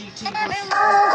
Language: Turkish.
GT versus